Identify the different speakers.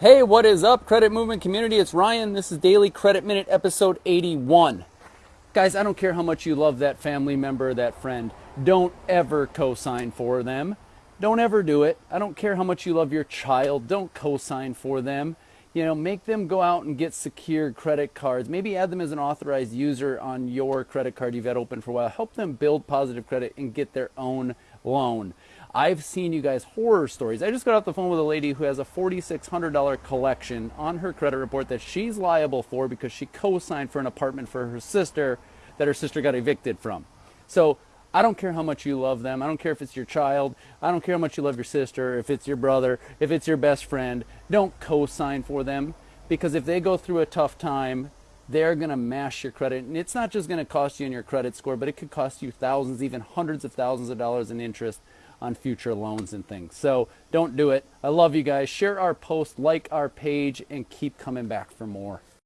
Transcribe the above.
Speaker 1: Hey, what is up, Credit Movement community? It's Ryan. This is Daily Credit Minute, episode 81. Guys, I don't care how much you love that family member, that friend. Don't ever co sign for them. Don't ever do it. I don't care how much you love your child. Don't co sign for them. You know, make them go out and get secure credit cards. Maybe add them as an authorized user on your credit card you've had open for a while. Help them build positive credit and get their own loan. I've seen you guys horror stories. I just got off the phone with a lady who has a $4,600 collection on her credit report that she's liable for because she co signed for an apartment for her sister that her sister got evicted from. So I don't care how much you love them. I don't care if it's your child. I don't care how much you love your sister, if it's your brother, if it's your best friend. Don't co sign for them because if they go through a tough time, they're going to mash your credit. And it's not just going to cost you in your credit score, but it could cost you thousands, even hundreds of thousands of dollars in interest on future loans and things. So don't do it. I love you guys. Share our post, like our page, and keep coming back for more.